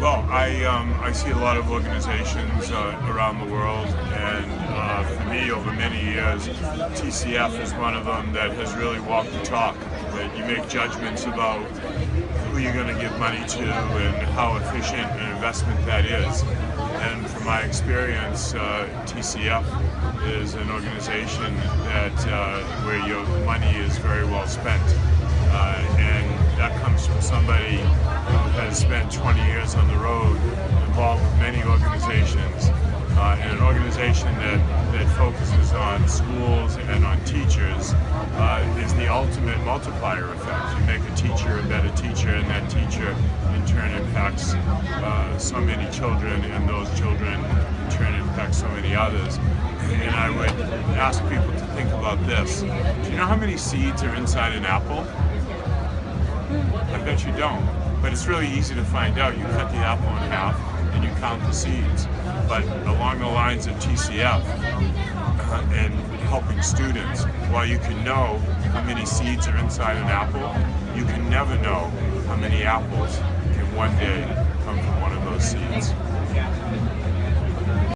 Well, I um, I see a lot of organizations uh, around the world, and uh, for me, over many years, TCF is one of them that has really walked the talk. That you make judgments about who you're going to give money to and how efficient an investment that is. And from my experience, uh, TCF is an organization that uh, where your money is very well spent, 20 years on the road, involved with many organizations, uh, and an organization that, that focuses on schools and on teachers uh, is the ultimate multiplier effect. You make a teacher a better teacher, and that teacher in turn impacts uh, so many children, and those children in turn impact so many others. And I would ask people to think about this. Do you know how many seeds are inside an apple? I bet you don't. But it's really easy to find out. You cut the apple in half and you count the seeds. But along the lines of TCF uh, and helping students, while you can know how many seeds are inside an apple, you can never know how many apples can one day come from one of those seeds.